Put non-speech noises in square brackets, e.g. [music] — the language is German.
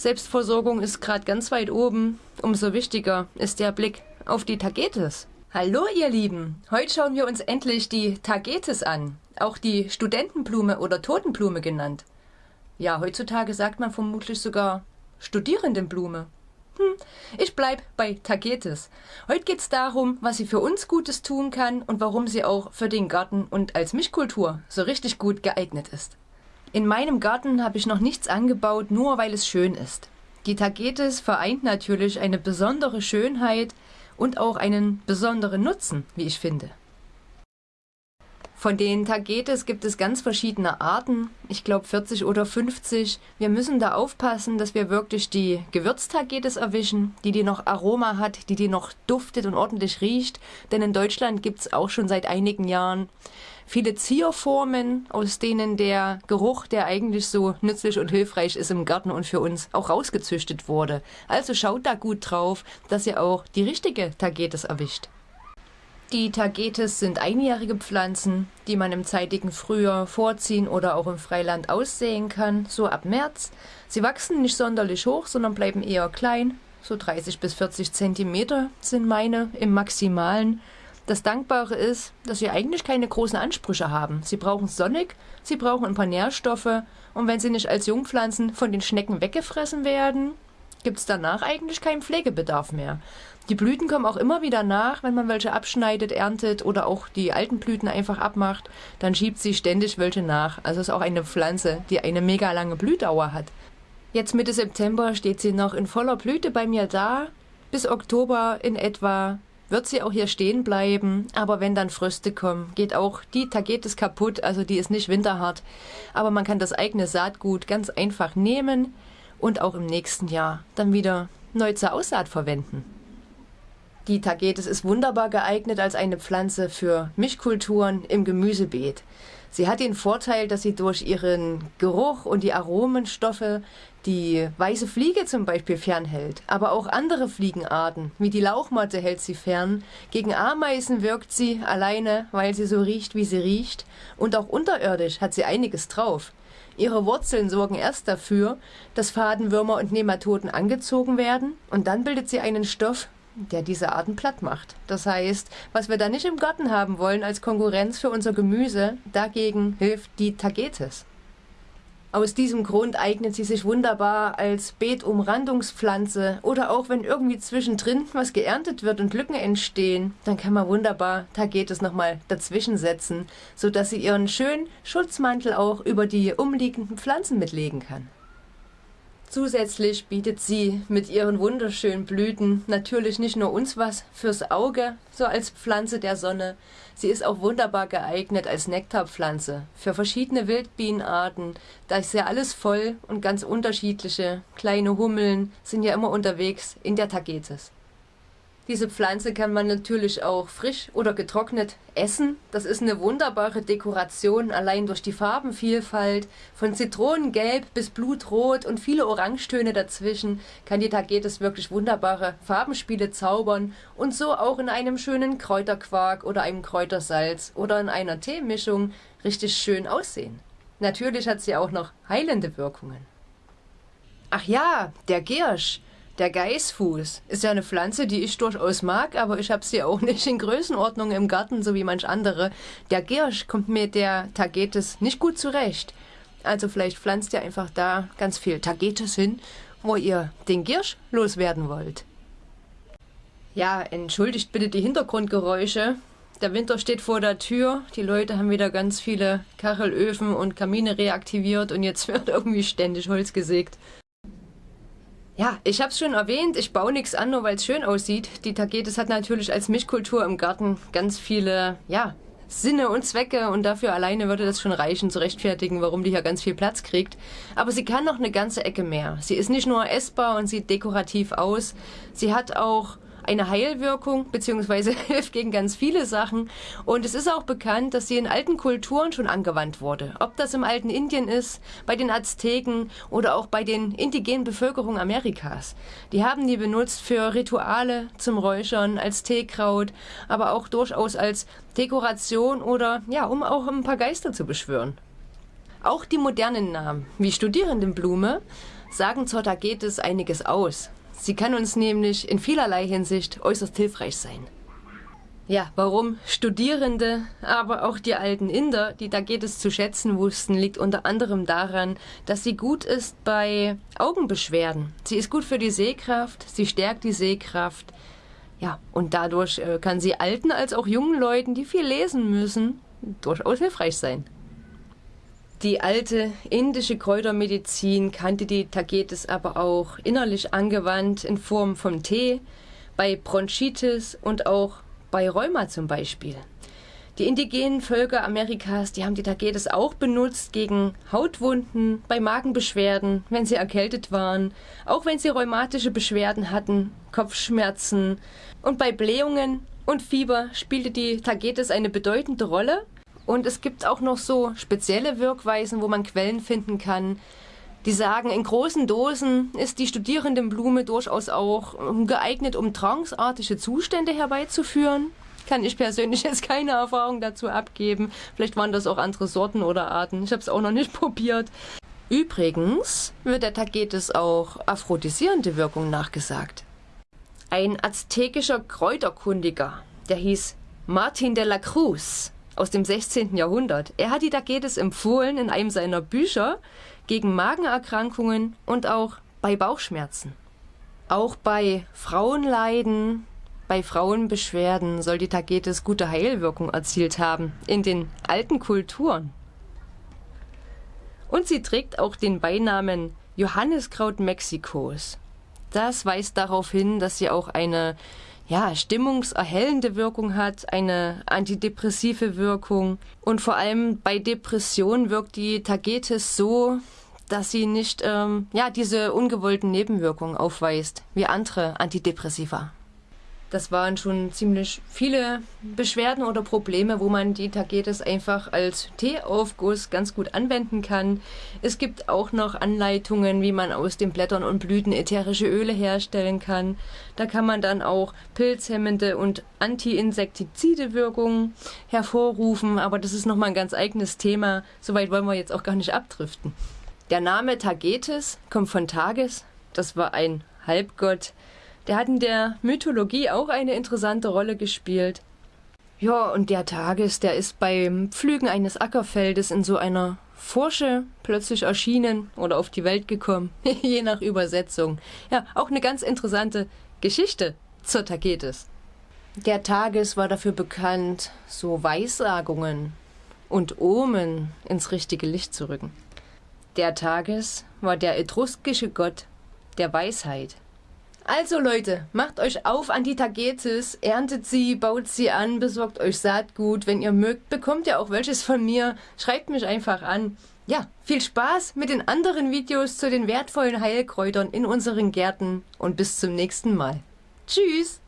Selbstversorgung ist gerade ganz weit oben. Umso wichtiger ist der Blick auf die Tagetes. Hallo ihr Lieben, heute schauen wir uns endlich die Tagetes an, auch die Studentenblume oder Totenblume genannt. Ja, heutzutage sagt man vermutlich sogar Studierendenblume. Hm, ich bleib bei Tagetes. Heute geht's darum, was sie für uns Gutes tun kann und warum sie auch für den Garten und als Mischkultur so richtig gut geeignet ist. In meinem Garten habe ich noch nichts angebaut, nur weil es schön ist. Die Tagetes vereint natürlich eine besondere Schönheit und auch einen besonderen Nutzen, wie ich finde. Von den Tagetes gibt es ganz verschiedene Arten, ich glaube 40 oder 50. Wir müssen da aufpassen, dass wir wirklich die Gewürztagetes erwischen, die die noch Aroma hat, die die noch duftet und ordentlich riecht. Denn in Deutschland gibt es auch schon seit einigen Jahren viele Zierformen, aus denen der Geruch, der eigentlich so nützlich und hilfreich ist im Garten und für uns, auch rausgezüchtet wurde. Also schaut da gut drauf, dass ihr auch die richtige Tagetes erwischt. Die Tagetes sind einjährige Pflanzen, die man im zeitigen Frühjahr vorziehen oder auch im Freiland aussehen kann, so ab März. Sie wachsen nicht sonderlich hoch, sondern bleiben eher klein, so 30 bis 40 Zentimeter sind meine im Maximalen. Das Dankbare ist, dass sie eigentlich keine großen Ansprüche haben. Sie brauchen sonnig, sie brauchen ein paar Nährstoffe und wenn sie nicht als Jungpflanzen von den Schnecken weggefressen werden, gibt es danach eigentlich keinen Pflegebedarf mehr. Die Blüten kommen auch immer wieder nach, wenn man welche abschneidet, erntet oder auch die alten Blüten einfach abmacht, dann schiebt sie ständig welche nach. Also ist auch eine Pflanze, die eine mega lange Blühdauer hat. Jetzt Mitte September steht sie noch in voller Blüte bei mir da. Bis Oktober in etwa wird sie auch hier stehen bleiben. Aber wenn dann Fröste kommen, geht auch die Tagetes kaputt. Also die ist nicht winterhart. Aber man kann das eigene Saatgut ganz einfach nehmen und auch im nächsten Jahr dann wieder neu zur Aussaat verwenden. Die Tagetes ist wunderbar geeignet als eine Pflanze für Mischkulturen im Gemüsebeet. Sie hat den Vorteil, dass sie durch ihren Geruch und die Aromenstoffe die weiße Fliege zum Beispiel fernhält. Aber auch andere Fliegenarten, wie die Lauchmotte, hält sie fern. Gegen Ameisen wirkt sie alleine, weil sie so riecht, wie sie riecht. Und auch unterirdisch hat sie einiges drauf. Ihre Wurzeln sorgen erst dafür, dass Fadenwürmer und Nematoden angezogen werden und dann bildet sie einen Stoff, der diese Arten platt macht. Das heißt, was wir da nicht im Garten haben wollen als Konkurrenz für unser Gemüse, dagegen hilft die Tagetes. Aus diesem Grund eignet sie sich wunderbar als Beetumrandungspflanze oder auch wenn irgendwie zwischendrin was geerntet wird und Lücken entstehen, dann kann man wunderbar Tagetes nochmal dazwischen setzen, sodass sie ihren schönen Schutzmantel auch über die umliegenden Pflanzen mitlegen kann. Zusätzlich bietet sie mit ihren wunderschönen Blüten natürlich nicht nur uns was fürs Auge, so als Pflanze der Sonne. Sie ist auch wunderbar geeignet als Nektarpflanze für verschiedene Wildbienenarten. Da ist ja alles voll und ganz unterschiedliche kleine Hummeln sind ja immer unterwegs in der Tagetes. Diese Pflanze kann man natürlich auch frisch oder getrocknet essen. Das ist eine wunderbare Dekoration, allein durch die Farbenvielfalt. Von Zitronengelb bis Blutrot und viele Orangetöne dazwischen kann die Tagetes wirklich wunderbare Farbenspiele zaubern und so auch in einem schönen Kräuterquark oder einem Kräutersalz oder in einer Teemischung richtig schön aussehen. Natürlich hat sie auch noch heilende Wirkungen. Ach ja, der Giersch. Der Geißfuß ist ja eine Pflanze, die ich durchaus mag, aber ich habe sie auch nicht in Größenordnung im Garten, so wie manch andere. Der Giersch kommt mit der Tagetes nicht gut zurecht. Also vielleicht pflanzt ihr einfach da ganz viel Tagetes hin, wo ihr den Giersch loswerden wollt. Ja, entschuldigt bitte die Hintergrundgeräusche. Der Winter steht vor der Tür. Die Leute haben wieder ganz viele Kachelöfen und Kamine reaktiviert und jetzt [laughs] wird irgendwie ständig Holz gesägt. Ja, ich habe es schon erwähnt, ich baue nichts an, nur weil es schön aussieht. Die Tagetes hat natürlich als Mischkultur im Garten ganz viele, ja, Sinne und Zwecke und dafür alleine würde das schon reichen zu rechtfertigen, warum die hier ganz viel Platz kriegt. Aber sie kann noch eine ganze Ecke mehr. Sie ist nicht nur essbar und sieht dekorativ aus, sie hat auch eine Heilwirkung beziehungsweise [laughs] hilft gegen ganz viele Sachen. Und es ist auch bekannt, dass sie in alten Kulturen schon angewandt wurde. Ob das im alten Indien ist, bei den Azteken oder auch bei den indigenen Bevölkerungen Amerikas. Die haben die benutzt für Rituale zum Räuchern, als Teekraut, aber auch durchaus als Dekoration oder ja, um auch ein paar Geister zu beschwören. Auch die modernen Namen, wie Studierendenblume, sagen zur Tagetes einiges aus. Sie kann uns nämlich in vielerlei Hinsicht äußerst hilfreich sein. Ja, warum Studierende, aber auch die alten Inder, die Tagetes zu schätzen wussten, liegt unter anderem daran, dass sie gut ist bei Augenbeschwerden. Sie ist gut für die Sehkraft, sie stärkt die Sehkraft. Ja, und dadurch äh, kann sie alten als auch jungen Leuten, die viel lesen müssen, durchaus hilfreich sein. Die alte indische Kräutermedizin kannte die Tagetes aber auch innerlich angewandt in Form von Tee, bei Bronchitis und auch bei Rheuma zum Beispiel. Die indigenen Völker Amerikas, die haben die Tagetes auch benutzt gegen Hautwunden, bei Magenbeschwerden, wenn sie erkältet waren, auch wenn sie rheumatische Beschwerden hatten, Kopfschmerzen und bei Blähungen und Fieber spielte die Tagetes eine bedeutende Rolle und es gibt auch noch so spezielle Wirkweisen, wo man Quellen finden kann. Die sagen, in großen Dosen ist die Studierendenblume durchaus auch geeignet, um tranceartige Zustände herbeizuführen. Kann ich persönlich [laughs] jetzt keine Erfahrung dazu abgeben. Vielleicht waren das auch andere Sorten oder Arten. Ich habe es auch noch nicht [laughs] probiert. Übrigens wird der Tagetes auch aphrodisierende Wirkung nachgesagt. Ein aztekischer Kräuterkundiger, der hieß Martin de la Cruz, aus dem 16. Jahrhundert. Er hat die Tagetes empfohlen in einem seiner Bücher gegen Magenerkrankungen und auch bei Bauchschmerzen. Auch bei Frauenleiden, bei Frauenbeschwerden soll die Tagetes gute Heilwirkung erzielt haben in den alten Kulturen. Und sie trägt auch den Beinamen Johanniskraut Mexikos. Das weist darauf hin, dass sie auch eine ja, stimmungserhellende Wirkung hat, eine antidepressive Wirkung. Und vor allem bei Depressionen wirkt die Tagetes so, dass sie nicht ähm, ja, diese ungewollten Nebenwirkungen aufweist wie andere Antidepressiva. Das waren schon ziemlich viele Beschwerden oder Probleme, wo man die Tagetes einfach als Teeaufguss ganz gut anwenden kann. Es gibt auch noch Anleitungen, wie man aus den Blättern und Blüten ätherische Öle herstellen kann. Da kann man dann auch pilzhemmende und anti-insektizide Wirkungen hervorrufen, aber das ist nochmal ein ganz eigenes Thema. Soweit wollen wir jetzt auch gar nicht abdriften. Der Name Tagetes kommt von Tages. Das war ein Halbgott, der hat in der Mythologie auch eine interessante Rolle gespielt. Ja, und der Tages, der ist beim Pflügen eines Ackerfeldes in so einer Forsche plötzlich erschienen oder auf die Welt gekommen, [laughs] je nach Übersetzung. Ja, auch eine ganz interessante Geschichte zur Tagetes. Der Tages war dafür bekannt, so Weissagungen und Omen ins richtige Licht zu rücken. Der Tages war der etruskische Gott der Weisheit. Also Leute, macht euch auf an die Tagetes, erntet sie, baut sie an, besorgt euch Saatgut. Wenn ihr mögt, bekommt ihr auch welches von mir. Schreibt mich einfach an. Ja, viel Spaß mit den anderen Videos zu den wertvollen Heilkräutern in unseren Gärten und bis zum nächsten Mal. Tschüss!